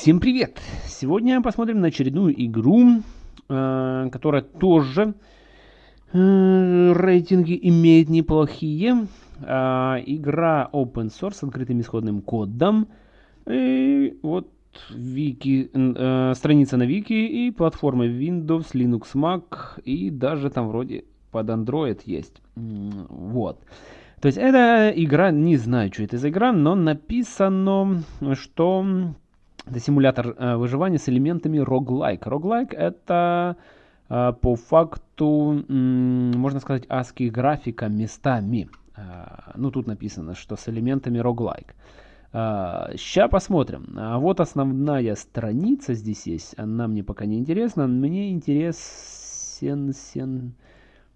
Всем привет! Сегодня посмотрим на очередную игру, э, которая тоже э, рейтинги имеет неплохие. Э, игра open source с открытым исходным кодом. И вот вики, страница на вики и платформы Windows, Linux, Mac и даже там вроде под Android есть. Вот. То есть эта игра, не знаю, что это за игра, но написано, что это симулятор э, выживания с элементами roguelike. Roguelike это э, по факту, можно сказать, ASCII графика местами. Э, ну, тут написано, что с элементами roguelike. Сейчас посмотрим. А вот основная страница здесь есть. Она мне пока не интересна. Мне интересен сен,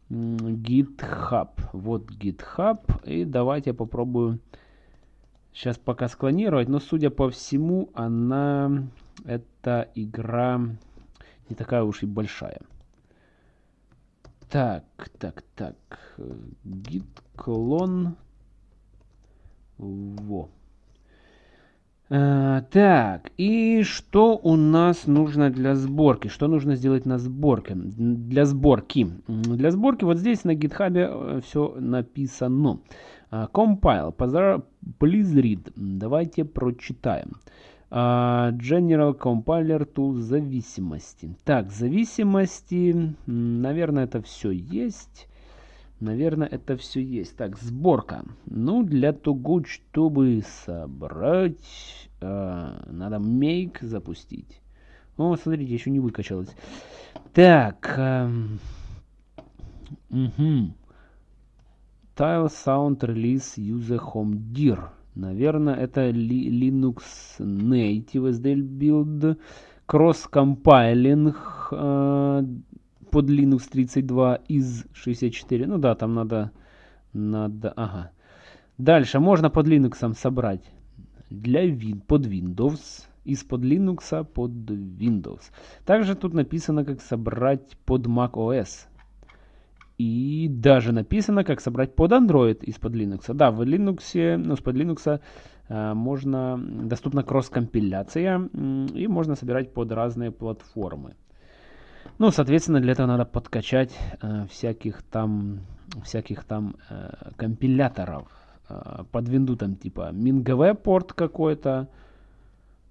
GitHub. Вот GitHub. И давайте я попробую Сейчас пока склонировать, но судя по всему, она, эта игра не такая уж и большая. Так, так, так. Git клон. Во. А, так, и что у нас нужно для сборки? Что нужно сделать на сборке? Для сборки. Для сборки вот здесь на гитхабе э, все написано. Uh, compile, please read. Давайте прочитаем. Uh, General Compiler Tool зависимости. Так, зависимости, наверное, это все есть. Наверное, это все есть. Так, сборка. Ну, для того, чтобы собрать, uh, надо make запустить. О, смотрите, еще не выкачалось. Так. Угу. Tile Sound Release User Home Dir. Наверное, это Linux Native SDL Build. Cross-compiling э, под Linux 32 из 64. Ну да, там надо... надо ага. Дальше можно под Linux собрать для win, под Windows. Из-под Linux под Windows. Также тут написано, как собрать под Mac OS. И даже написано, как собрать под Android из-под Linux. Да, в Linux, ну, из-под Linux э, можно, доступна кросс-компиляция, и можно собирать под разные платформы. Ну, соответственно, для этого надо подкачать э, всяких там, всяких там э, компиляторов. Э, под Windows там типа MinGV порт какой-то,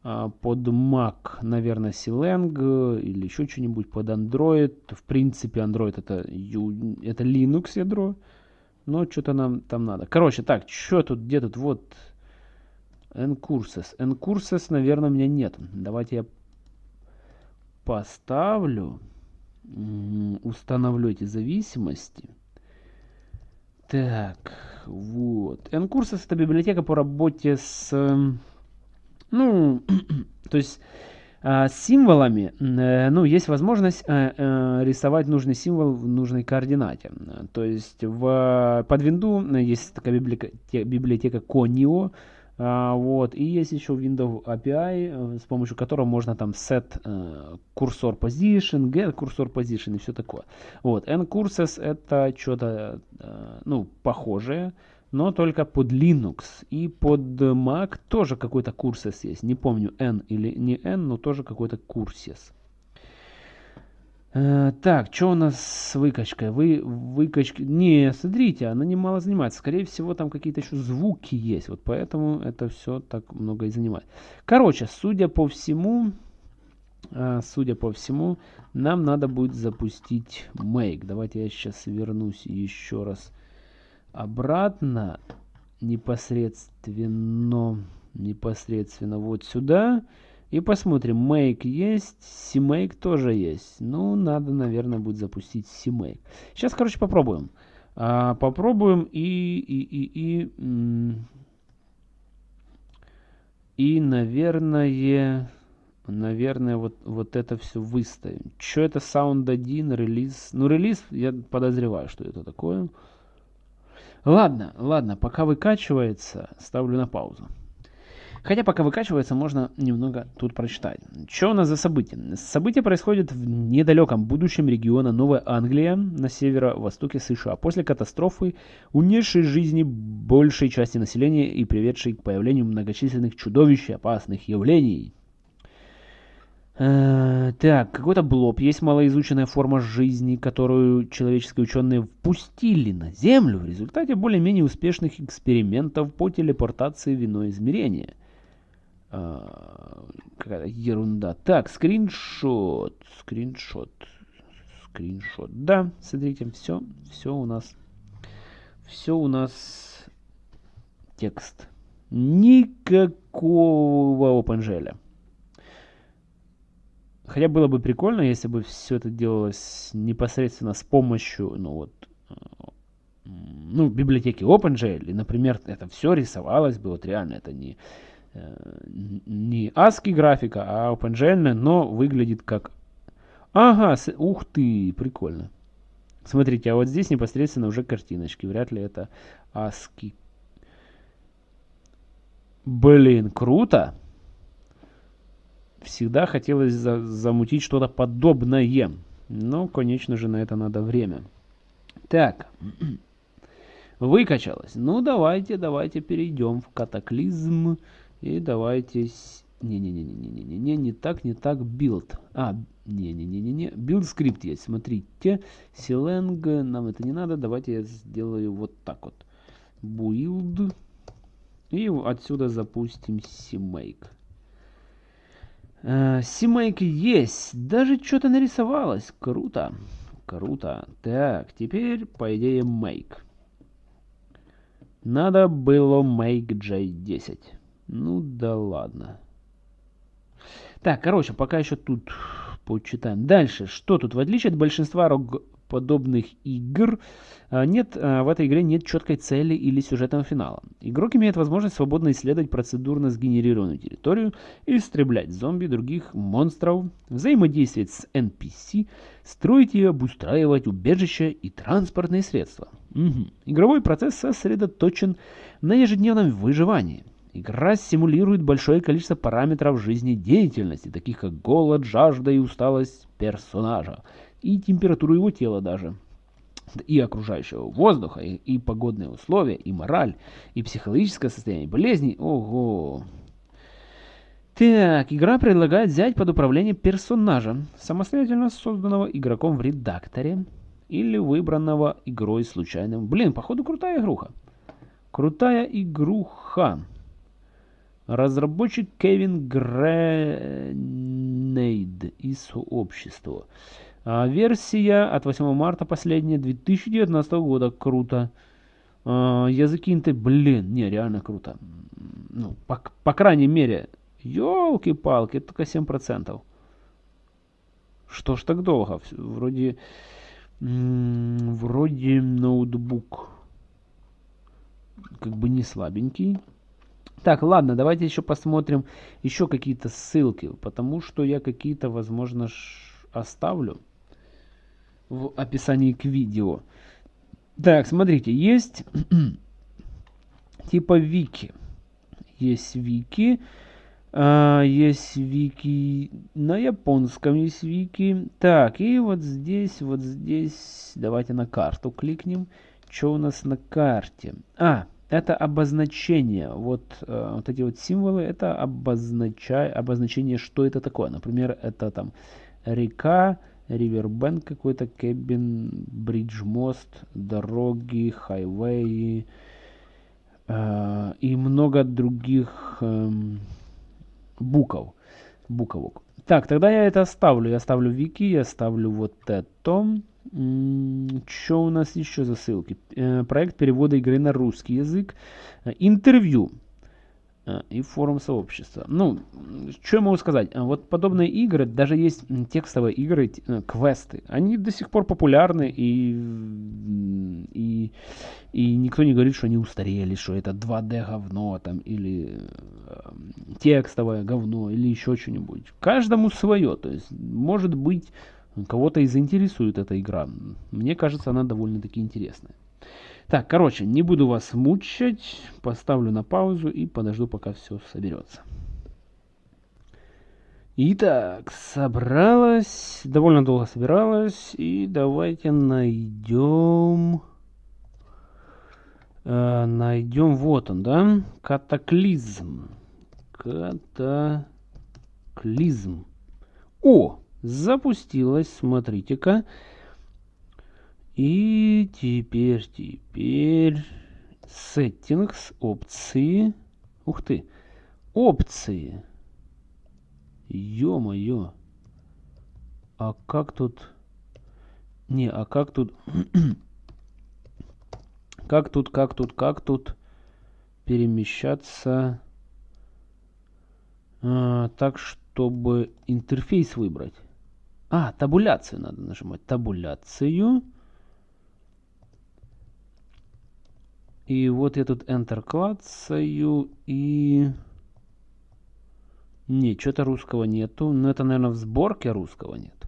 под Mac, наверное, Silang или еще что-нибудь под Android. В принципе, Android это, это Linux ядро. Но что-то нам там надо. Короче, так, что тут, где тут, вот, Ncurses. Ncurses, наверное, у меня нет. Давайте я поставлю, установлю эти зависимости. Так, вот. Ncurses это библиотека по работе с ну, то есть а, с символами, э, ну, есть возможность э, э, рисовать нужный символ в нужной координате. То есть в, под Windows есть такая библиотека, библиотека Conio, вот, и есть еще Windows API, с помощью которого можно там set cursor position, get cursor position и все такое. Вот, ncurses это что-то, ну, похожее, но только под Linux. И под Mac тоже какой-то курсес есть. Не помню, N или не N, но тоже какой-то курсес. Э, так, что у нас с выкачкой? Вы, выкачки... Не, смотрите, она немало занимает. Скорее всего, там какие-то еще звуки есть. Вот поэтому это все так много и занимает. Короче, судя по всему, э, судя по всему, нам надо будет запустить make. Давайте я сейчас вернусь еще раз обратно непосредственно непосредственно вот сюда. И посмотрим make есть cmake тоже есть. Ну надо наверное будет запустить cmake. Сейчас короче попробуем. А, попробуем и и и и и наверное наверное вот вот это все выставим. Что это sound 1 релиз? Ну релиз я подозреваю что это такое Ладно, ладно, пока выкачивается, ставлю на паузу. Хотя пока выкачивается, можно немного тут прочитать. Что у нас за события? События происходят в недалеком будущем региона Новая Англия на северо-востоке США после катастрофы, унесшей жизни большей части населения и приведшей к появлению многочисленных чудовищ и опасных явлений. Э, так, какой-то блоб. Есть малоизученная форма жизни, которую человеческие ученые впустили на Землю в результате более-менее успешных экспериментов по телепортации в иное измерение. А, какая-то ерунда. Так, скриншот. Скриншот. Скриншот. Да, смотрите, все, все у нас. Все у нас текст. Никакого OpenGL. Хотя было бы прикольно, если бы все это делалось непосредственно с помощью, ну вот, э, ну, библиотеки OpenGL. И, например, это все рисовалось бы, вот реально, это не, э, не ASCII графика, а OpenGL, но выглядит как... Ага, с... ух ты, прикольно. Смотрите, а вот здесь непосредственно уже картиночки. Вряд ли это ASCII. Блин, круто всегда хотелось за замутить что-то подобное. Но, конечно же, на это надо время. Так, выкачалось. Ну, давайте, давайте перейдем в катаклизм. И давайте... Не-не-не-не-не-не-не, не так, не так, build. А, не-не-не-не-не, build script есть, смотрите. Clang, нам это не надо, давайте я сделаю вот так вот. Build. И отсюда запустим CMake. Э, CMake есть. Даже что-то нарисовалось. Круто. Круто. Так, теперь, по идее, make. Надо было make J10. Ну да ладно. Так, короче, пока еще тут почитаем. Дальше, что тут? В отличие от большинства подобных игр а, нет, а, в этой игре нет четкой цели или сюжетного финала. Игрок имеет возможность свободно исследовать процедурно сгенерированную территорию, истреблять зомби, других монстров, взаимодействовать с NPC, строить и обустраивать убежища и транспортные средства. Угу. Игровой процесс сосредоточен на ежедневном выживании. Игра симулирует большое количество параметров жизнедеятельности, таких как голод, жажда и усталость персонажа, и температуру его тела даже, и окружающего воздуха, и, и погодные условия, и мораль, и психологическое состояние болезни. Ого! Так, игра предлагает взять под управление персонажа, самостоятельно созданного игроком в редакторе, или выбранного игрой случайным. Блин, походу крутая игруха. Крутая игруха. Разработчик Кевин Гренейд из сообщества. А, версия от 8 марта последняя 2019 года. Круто. А, языки инты, блин, не, реально круто. Ну, по, по крайней мере, елки-палки, это только 7%. Что ж так долго? Вроде, вроде ноутбук как бы не слабенький. Так, ладно, давайте еще посмотрим еще какие-то ссылки, потому что я какие-то, возможно, оставлю в описании к видео. Так, смотрите, есть типа вики. Есть вики. А, есть вики на японском есть вики. Так, и вот здесь, вот здесь, давайте на карту кликнем. Что у нас на карте? А, это обозначение. Вот, э, вот эти вот символы, это обозначай, обозначение, что это такое. Например, это там река, Ривербенд какой-то, Кэбин, Бридж мост, дороги, хайвей э, и много других э, букв, буковок. Так, тогда я это оставлю. Я оставлю вики, я оставлю вот это. Что у нас еще за ссылки? Э, проект перевода игры на русский язык. Э, интервью. Э, и форум сообщества. Ну, что я могу сказать? Э, вот подобные игры, даже есть текстовые игры, э, квесты, они до сих пор популярны, и, и, и никто не говорит, что они устарели, что это 2D говно, там, или текстовое говно, или еще что-нибудь. Каждому свое, то есть, может быть, кого-то и заинтересует эта игра. Мне кажется, она довольно-таки интересная. Так, короче, не буду вас мучать, поставлю на паузу и подожду, пока все соберется. Итак, собралась, довольно долго собиралась, и давайте найдем, э, найдем, вот он, да, катаклизм, катаклизм. О, запустилась, смотрите-ка. И теперь, теперь settings, опции. Ух ты, опции. Ё-моё. А как тут... Не, а как тут... как тут, как тут, как тут перемещаться а, так, чтобы интерфейс выбрать? А, табуляцию надо нажимать. Табуляцию. И вот я тут Enter клацаю и... Не, что-то русского нету. Но это, наверное, в сборке русского нет.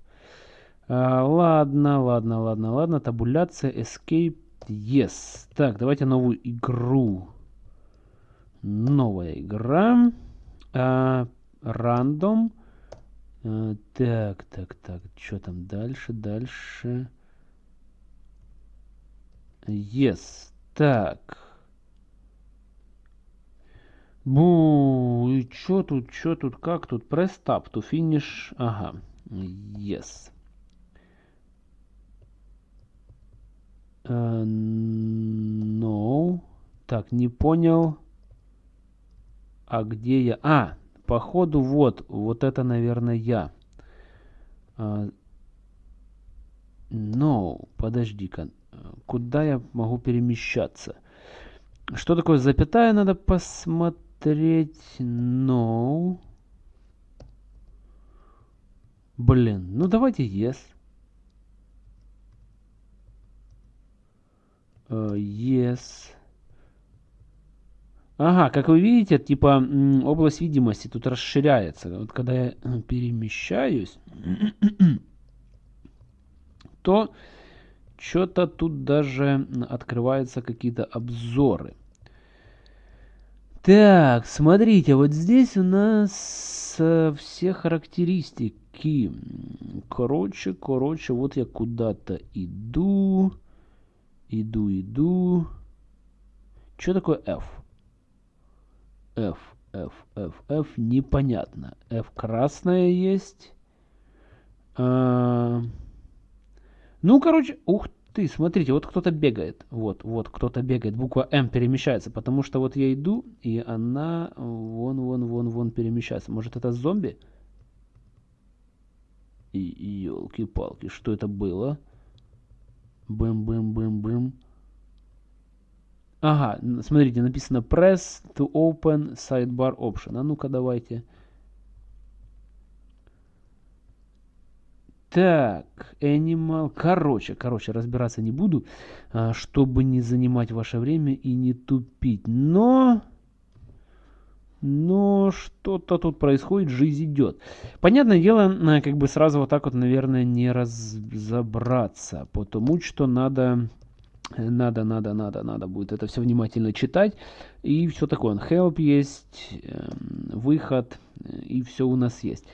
А, ладно, ладно, ладно, ладно. Табуляция, Escape, Yes. Так, давайте новую игру. Новая игра. А, рандом. А, так, так, так. Что там дальше, дальше? Yes. Так. Бу, и чё тут, чё тут, как тут? Press tab to finish. Ага. Yes. Uh, no. Так, не понял. А где я? А, походу вот, вот это, наверное, я. Uh, no, подожди-ка куда я могу перемещаться. Что такое запятая, надо посмотреть. No. Блин, ну давайте yes. Uh, yes. Ага, как вы видите, типа область видимости тут расширяется. Вот когда я перемещаюсь, то что-то тут даже открываются какие-то обзоры. Так, смотрите, вот здесь у нас э, все характеристики. Короче, короче, вот я куда-то иду. Иду, иду. Что такое F? F, F, F, F, непонятно. F красная есть. А, ну, короче, ух ты, смотрите, вот кто-то бегает. Вот, вот, кто-то бегает. Буква М перемещается, потому что вот я иду, и она вон, вон, вон, вон перемещается. Может, это зомби? И, елки-палки, что это было? Бэм-бэм-бэм-бэм. Ага, смотрите, написано press to open sidebar option. А ну-ка давайте. Так, Animal. Короче, короче, разбираться не буду, а, чтобы не занимать ваше время и не тупить. Но... Но что-то тут происходит, жизнь идет. Понятное дело, как бы сразу вот так вот, наверное, не разобраться. Потому что надо надо, надо, надо, надо будет это все внимательно читать. И все такое. Help есть, эм, выход, и все у нас есть.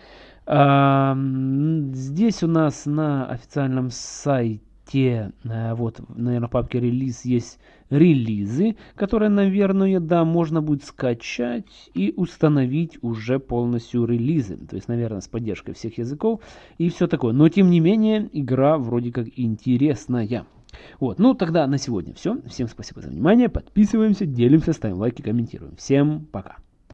Здесь у нас на официальном сайте, э, вот, наверное, в папке релиз есть релизы, которые, наверное, да, можно будет скачать и установить уже полностью релизы. То есть, наверное, с поддержкой всех языков и все такое. Но, тем не менее, игра вроде как интересная. Вот, ну тогда на сегодня все. Всем спасибо за внимание. Подписываемся, делимся, ставим лайки, комментируем. Всем пока.